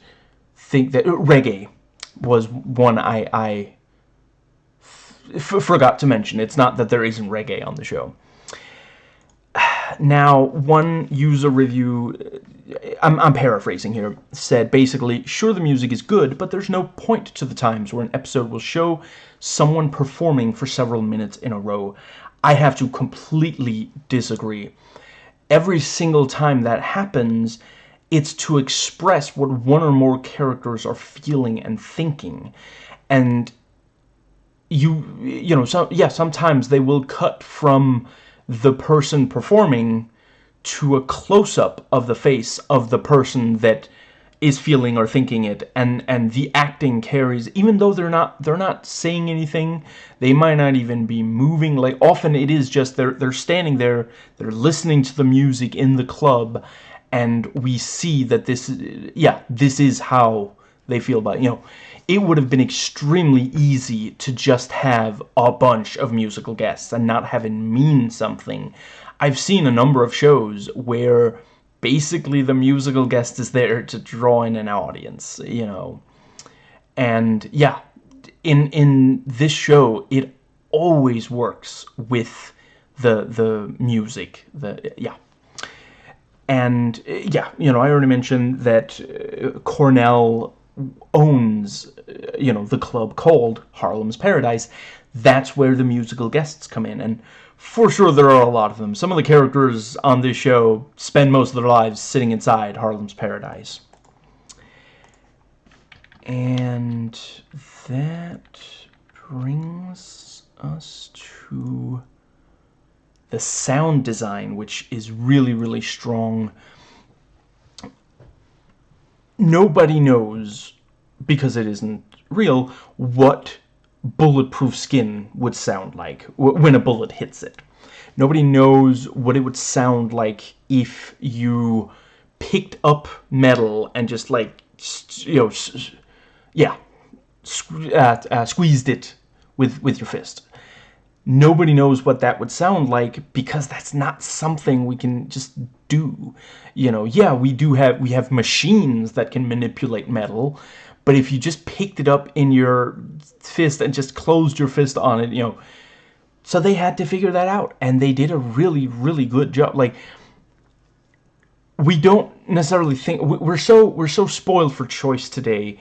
think that... Uh, reggae was one I, I forgot to mention. It's not that there isn't reggae on the show. Now, one user review, uh, I'm, I'm, paraphrasing here, said basically, sure the music is good, but there's no point to the times where an episode will show someone performing for several minutes in a row. I have to completely disagree every single time that happens, it's to express what one or more characters are feeling and thinking. And you, you know, so, yeah, sometimes they will cut from the person performing to a close-up of the face of the person that is feeling or thinking it and and the acting carries even though they're not they're not saying anything they might not even be moving like often it is just they're they're standing there they're listening to the music in the club and we see that this yeah this is how they feel about it. you know it would have been extremely easy to just have a bunch of musical guests and not have it mean something I've seen a number of shows where basically the musical guest is there to draw in an audience, you know. And yeah, in in this show, it always works with the the music. The yeah. And yeah, you know, I already mentioned that uh, Cornell owns, you know, the club called Harlem's Paradise. That's where the musical guests come in. And for sure there are a lot of them. Some of the characters on this show spend most of their lives sitting inside Harlem's Paradise. And that brings us to the sound design, which is really, really strong. Nobody knows, because it isn't real, what bulletproof skin would sound like when a bullet hits it. Nobody knows what it would sound like if you picked up metal and just like, you know, yeah, uh, uh, squeezed it with, with your fist. Nobody knows what that would sound like because that's not something we can just do. You know, yeah, we do have, we have machines that can manipulate metal, but if you just picked it up in your fist and just closed your fist on it, you know. So they had to figure that out. And they did a really, really good job. Like, we don't necessarily think... We're so, we're so spoiled for choice today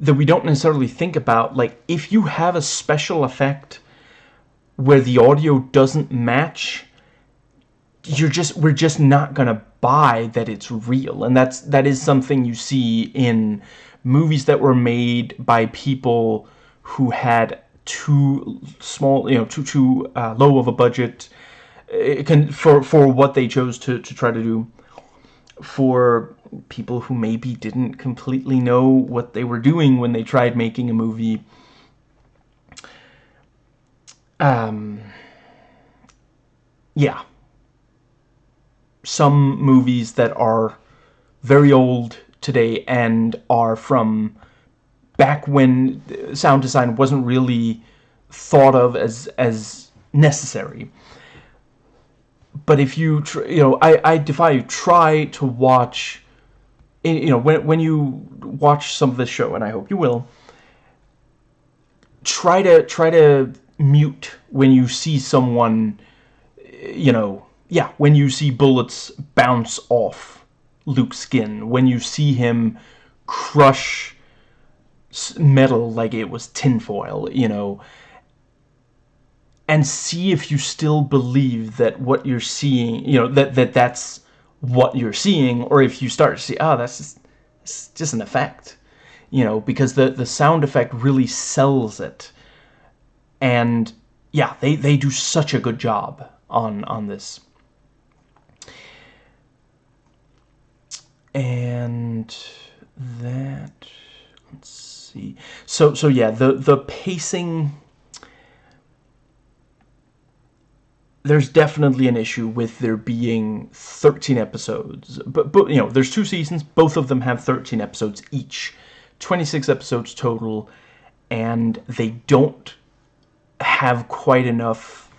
that we don't necessarily think about, like, if you have a special effect where the audio doesn't match you're just we're just not gonna buy that it's real and that's that is something you see in movies that were made by people who had too small, you know, too too uh, low of a budget. It can for for what they chose to to try to do. For people who maybe didn't completely know what they were doing when they tried making a movie. Um. Yeah. Some movies that are very old today and are from back when sound design wasn't really thought of as as necessary. But if you, you know, I, I defy you, try to watch, you know, when, when you watch some of this show, and I hope you will, try to, try to mute when you see someone, you know, yeah, when you see bullets bounce off Luke's skin, when you see him crush metal like it was tinfoil, you know, and see if you still believe that what you're seeing, you know, that, that that's what you're seeing, or if you start to see, oh, that's just, it's just an effect, you know, because the, the sound effect really sells it. And yeah, they, they do such a good job on, on this. And that, let's see. So, so yeah, the, the pacing, there's definitely an issue with there being 13 episodes. But, but, you know, there's two seasons. Both of them have 13 episodes each. 26 episodes total. And they don't have quite enough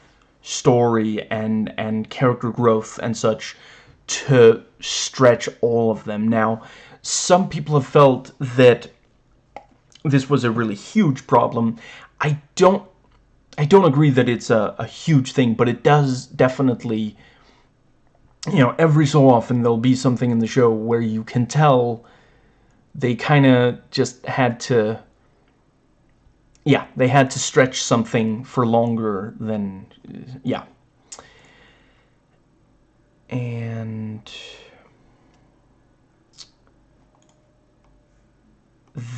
story and, and character growth and such to stretch all of them. Now, some people have felt that this was a really huge problem. I don't I don't agree that it's a, a huge thing, but it does definitely you know, every so often there'll be something in the show where you can tell they kind of just had to yeah, they had to stretch something for longer than yeah. And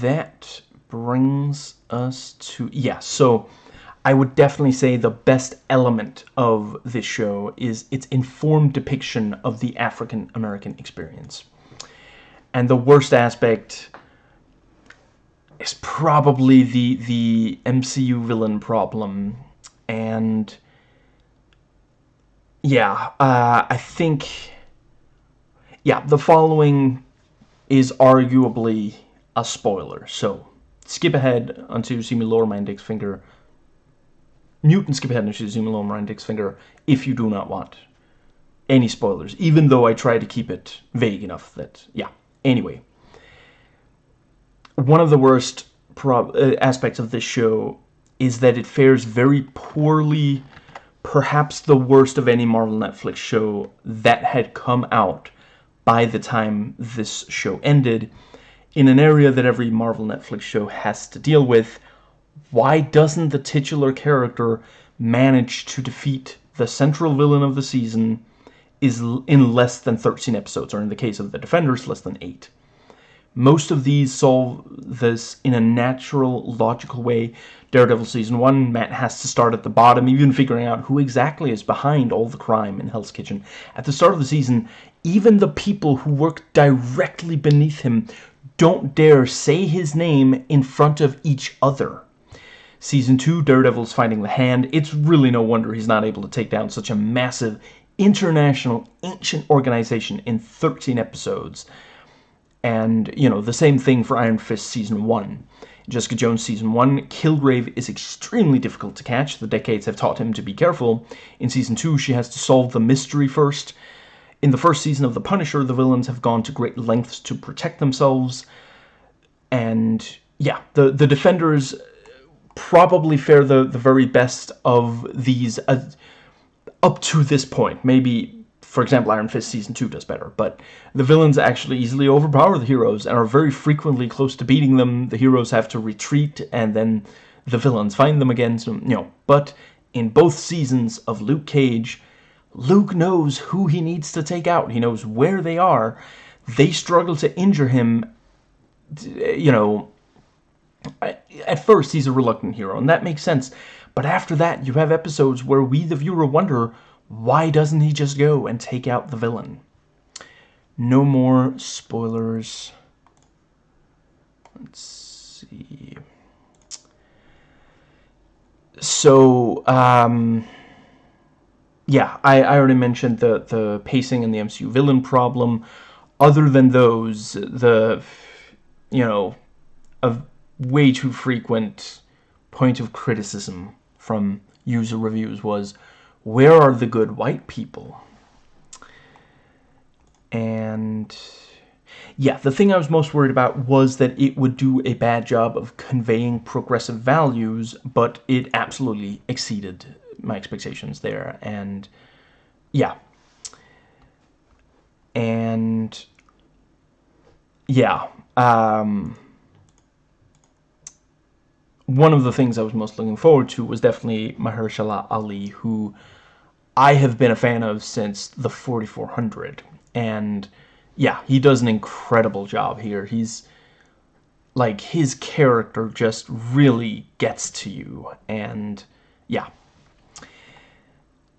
that brings us to... Yeah, so I would definitely say the best element of this show is its informed depiction of the African-American experience. And the worst aspect is probably the, the MCU villain problem. And... Yeah, uh, I think... Yeah, the following is arguably a spoiler. So, skip ahead until you see me lower my index finger. Mute and skip ahead until you see me lower my index finger if you do not want any spoilers. Even though I try to keep it vague enough that, yeah. Anyway. One of the worst uh, aspects of this show is that it fares very poorly, perhaps the worst of any Marvel Netflix show that had come out by the time this show ended in an area that every Marvel Netflix show has to deal with, why doesn't the titular character manage to defeat the central villain of the season is in less than 13 episodes, or in the case of The Defenders, less than 8. Most of these solve this in a natural, logical way. Daredevil Season 1, Matt has to start at the bottom, even figuring out who exactly is behind all the crime in Hell's Kitchen. At the start of the season, even the people who work directly beneath him don't dare say his name in front of each other. Season 2, Daredevil's fighting the Hand. It's really no wonder he's not able to take down such a massive, international, ancient organization in 13 episodes. And, you know, the same thing for Iron Fist Season 1. Jessica Jones Season 1, Kilgrave is extremely difficult to catch. The decades have taught him to be careful. In Season 2, she has to solve the mystery first. In the first season of The Punisher, the villains have gone to great lengths to protect themselves. And yeah, the, the Defenders probably fare the, the very best of these uh, up to this point. Maybe, for example, Iron Fist Season 2 does better. But the villains actually easily overpower the heroes and are very frequently close to beating them. The heroes have to retreat and then the villains find them again. So, you know, but in both seasons of Luke Cage, Luke knows who he needs to take out. He knows where they are. They struggle to injure him, you know, at first he's a reluctant hero, and that makes sense. But after that, you have episodes where we, the viewer, wonder why doesn't he just go and take out the villain? No more spoilers. Let's see. So, um, yeah, I, I already mentioned the, the pacing and the MCU villain problem. Other than those, the, you know, a way too frequent point of criticism from user reviews was, where are the good white people? And yeah, the thing I was most worried about was that it would do a bad job of conveying progressive values, but it absolutely exceeded my expectations there. And yeah. And yeah. Um, one of the things I was most looking forward to was definitely Mahershala Ali, who I have been a fan of since the 4400. And yeah, he does an incredible job here. He's like his character just really gets to you and yeah.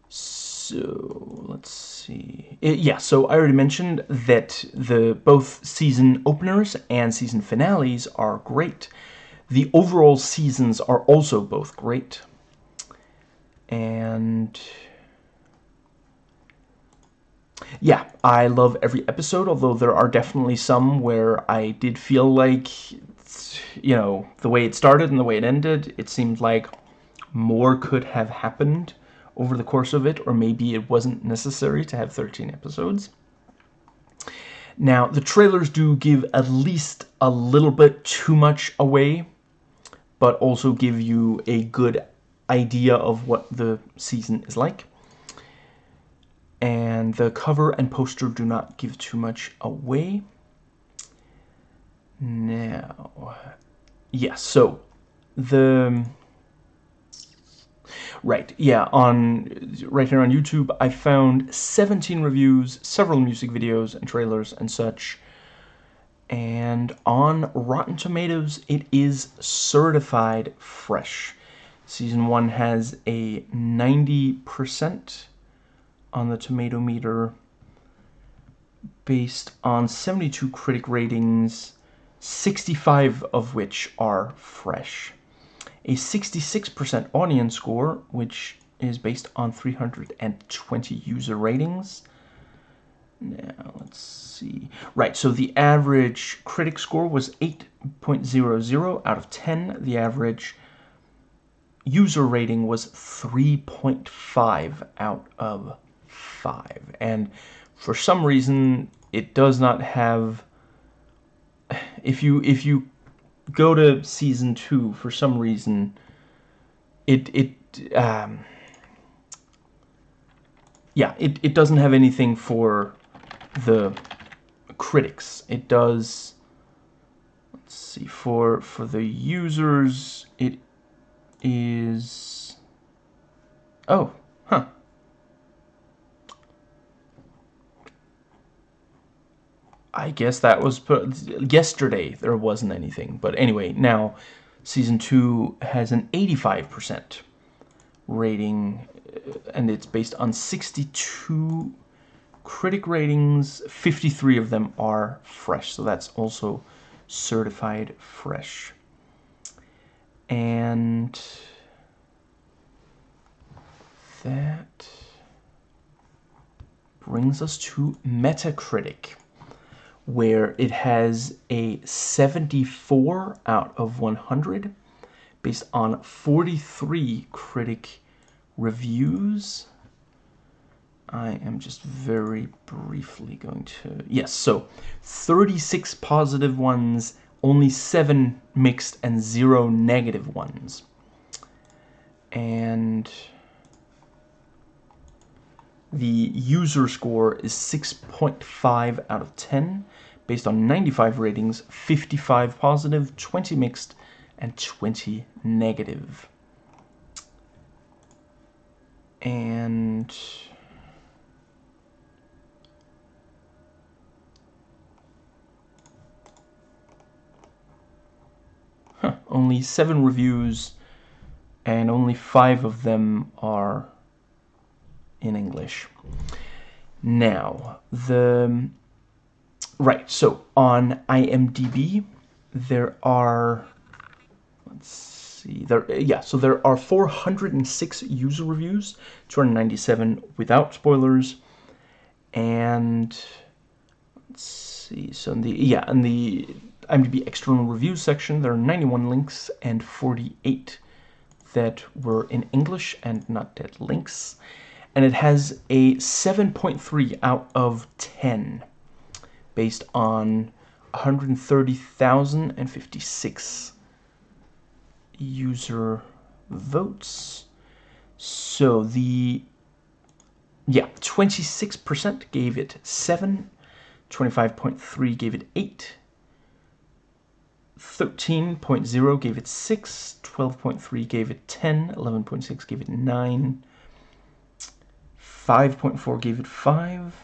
So, let's see. It, yeah, so I already mentioned that the both season openers and season finales are great. The overall seasons are also both great. And yeah, I love every episode, although there are definitely some where I did feel like, you know, the way it started and the way it ended, it seemed like more could have happened over the course of it, or maybe it wasn't necessary to have 13 episodes. Now, the trailers do give at least a little bit too much away, but also give you a good idea of what the season is like and the cover and poster do not give too much away. Now, yes, so the right, yeah, on right here on YouTube, I found 17 reviews, several music videos and trailers and such. And on Rotten Tomatoes, it is certified fresh. Season 1 has a 90% on the tomato meter based on 72 critic ratings, 65 of which are fresh. A 66% audience score, which is based on 320 user ratings. Now, let's see. Right, so the average critic score was 8.00 out of 10. The average user rating was 3.5 out of 5. And for some reason, it does not have... If you, if you go to Season 2, for some reason, it... it um, yeah, it, it doesn't have anything for the critics. It does... Let's see, for, for the users, it is... Oh, I guess that was yesterday. There wasn't anything, but anyway, now season two has an 85% rating, uh, and it's based on 62 critic ratings. 53 of them are fresh, so that's also certified fresh. And that brings us to Metacritic where it has a 74 out of 100 based on 43 critic reviews. I am just very briefly going to... Yes, so 36 positive ones, only 7 mixed, and 0 negative ones. And the user score is 6.5 out of 10 based on 95 ratings, 55 positive, 20 mixed, and 20 negative. And... Huh, only seven reviews, and only five of them are in English. Now, the... Right, so on IMDb, there are... Let's see, there, yeah, so there are 406 user reviews, 297 without spoilers, and... Let's see, so in the, yeah, in the IMDb external reviews section, there are 91 links and 48 that were in English and not dead links. And it has a 7.3 out of 10 based on 130,056 user votes. So the, yeah, 26% gave it 7, 25.3 gave it 8, 13.0 gave it 6, 12.3 gave it 10, 11.6 gave it 9, 5.4 gave it 5,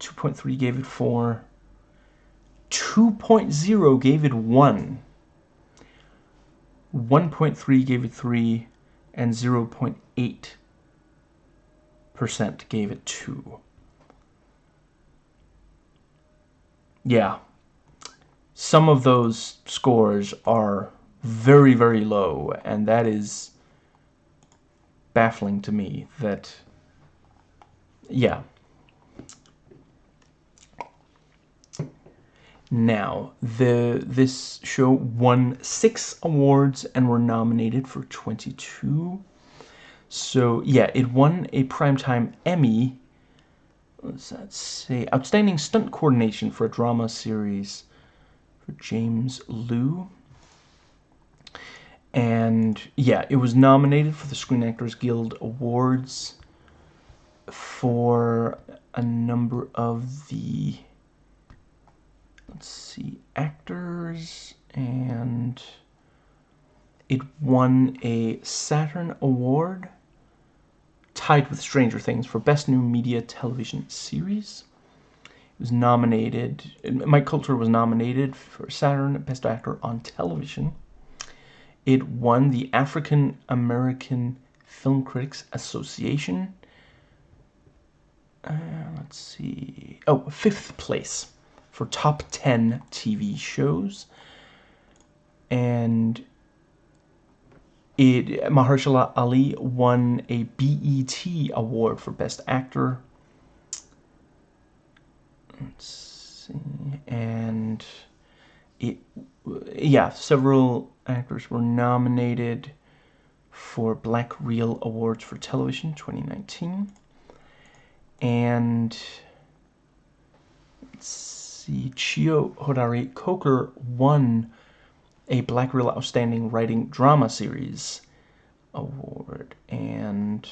2.3 gave it 4, 2.0 gave it 1, 1.3 gave it 3, and 0.8% gave it 2. Yeah, some of those scores are very, very low, and that is baffling to me that, yeah. Now, the this show won six awards and were nominated for 22. So, yeah, it won a Primetime Emmy. Let's, say Outstanding Stunt Coordination for a Drama Series for James Lew. And yeah, it was nominated for the Screen Actors Guild Awards for a number of the let's see actors and it won a Saturn Award tied with Stranger Things for Best New Media Television Series It was nominated, Mike Colter was nominated for Saturn Best Actor on Television. It won the African American Film Critics Association. Uh, let's see. Oh, fifth place for top 10 TV shows. And it Mahershala Ali won a BET award for Best Actor let's see, and it, yeah, several actors were nominated for Black Reel Awards for Television 2019. And let's see, Cheo Hodari Coker won a Black Reel Outstanding Writing Drama Series award. And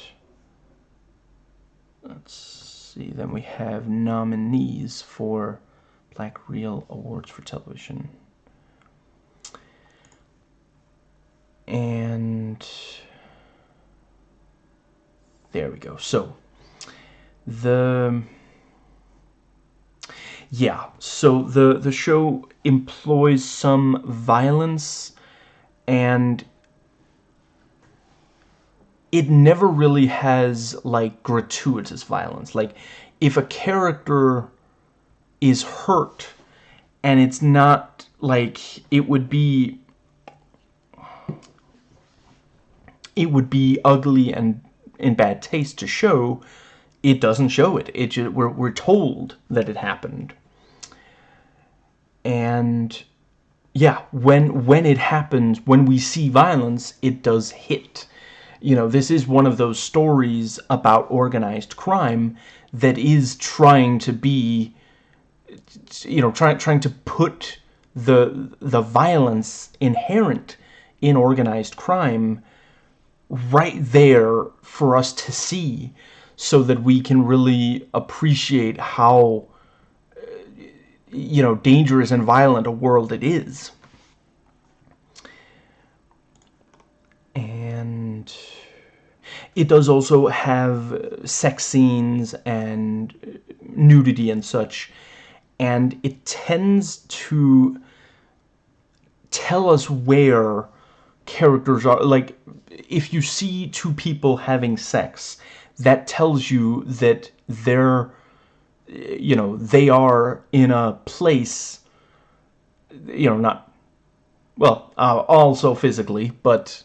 let's see, then we have nominees for Black Reel Awards for Television. And there we go. So, the yeah so the the show employs some violence and it never really has like gratuitous violence. Like if a character is hurt and it's not like it would be it would be ugly and in bad taste to show it doesn't show it. It just, we're, we're told that it happened. And yeah when when it happens when we see violence it does hit. You know, this is one of those stories about organized crime that is trying to be, you know, trying trying to put the the violence inherent in organized crime right there for us to see so that we can really appreciate how you know dangerous and violent a world it is. And it does also have sex scenes and nudity and such. And it tends to tell us where characters are. Like if you see two people having sex that tells you that they're you know they are in a place you know not well uh, also physically but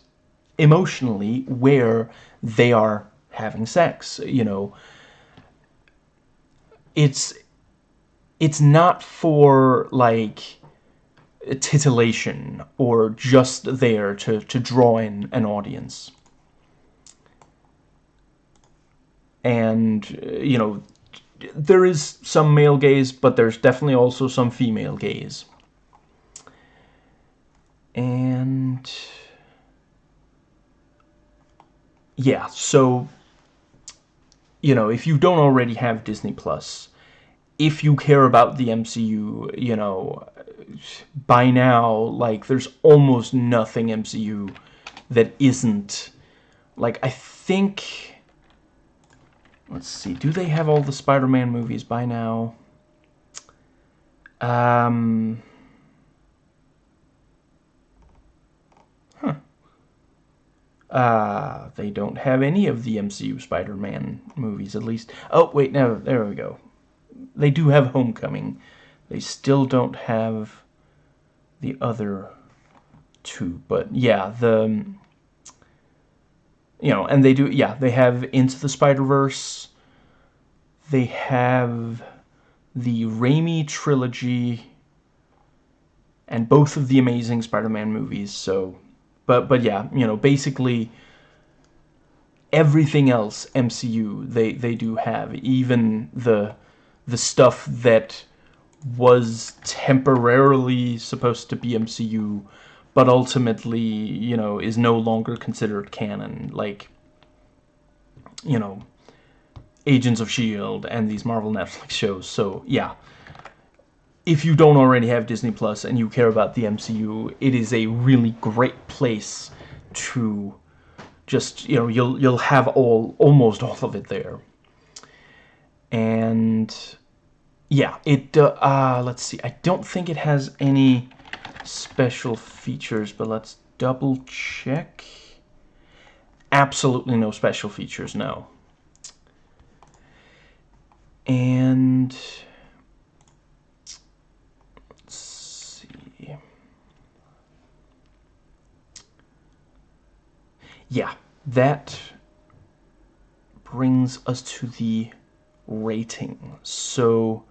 emotionally where they are having sex you know it's it's not for like titillation or just there to, to draw in an audience. And, uh, you know, there is some male gaze, but there's definitely also some female gaze. And... Yeah, so... You know, if you don't already have Disney Plus, if you care about the MCU, you know, by now, like, there's almost nothing MCU that isn't, like, I think, let's see, do they have all the Spider-Man movies by now? Um, huh. Uh, they don't have any of the MCU Spider-Man movies, at least. Oh, wait, no, there we go. They do have Homecoming. They still don't have the other two. But yeah, the you know, and they do yeah, they have Into the Spider-Verse. They have the Raimi trilogy and both of the Amazing Spider-Man movies. So, but but yeah, you know, basically everything else MCU they they do have, even the the stuff that was temporarily supposed to be MCU, but ultimately, you know, is no longer considered canon. Like, you know, Agents of S.H.I.E.L.D. and these Marvel Netflix shows. So, yeah. If you don't already have Disney Plus and you care about the MCU, it is a really great place to just, you know, you'll you'll have all almost all of it there. And yeah, it, uh, uh, let's see, I don't think it has any special features, but let's double check. Absolutely no special features, no. And let's see. Yeah, that brings us to the rating. So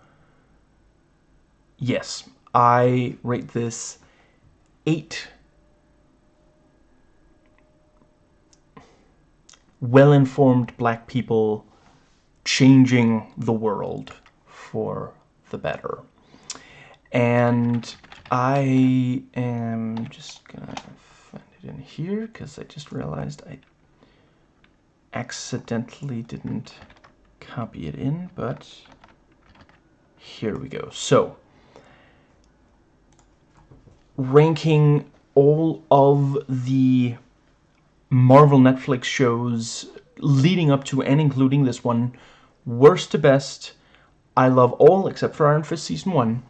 yes, I rate this 8 well-informed black people changing the world for the better. And I am just gonna find it in here because I just realized I accidentally didn't copy it in, but here we go. So, ranking all of the Marvel Netflix shows leading up to and including this one, worst to best. I love all except for Iron Fist Season 1.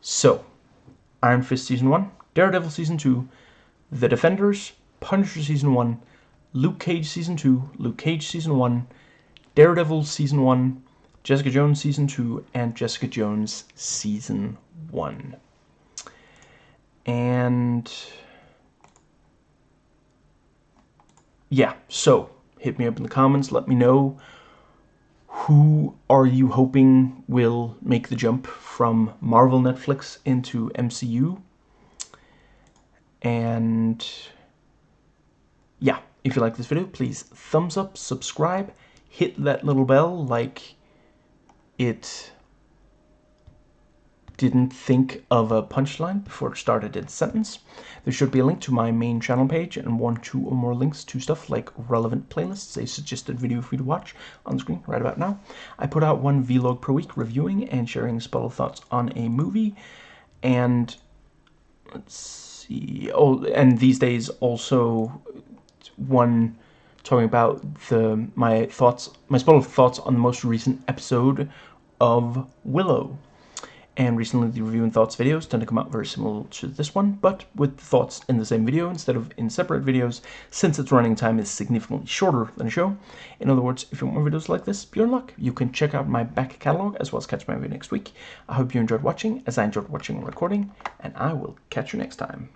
So, Iron Fist Season 1, Daredevil Season 2, The Defenders, Punisher Season 1, Luke Cage Season 2, Luke Cage Season 1, Daredevil Season 1, Jessica Jones Season 2, and Jessica Jones Season 1 and yeah so hit me up in the comments. Let me know who are you hoping will make the jump from Marvel Netflix into MCU and yeah if you like this video please thumbs up subscribe hit that little bell like it didn't think of a punchline before it started its sentence. There should be a link to my main channel page and one, two, or more links to stuff like relevant playlists, a suggested video for you to watch on screen right about now. I put out one vlog per week reviewing and sharing spotted thoughts on a movie, and let's see, oh, and these days also one talking about the my thoughts, my spotted thoughts on the most recent episode of Willow And recently the review and thoughts videos tend to come out very similar to this one, but with the thoughts in the same video instead of in separate videos, since its running time is significantly shorter than a show. In other words, if you want more videos like this, be in luck. You can check out my back catalog as well as catch my video next week. I hope you enjoyed watching, as I enjoyed watching and recording, and I will catch you next time.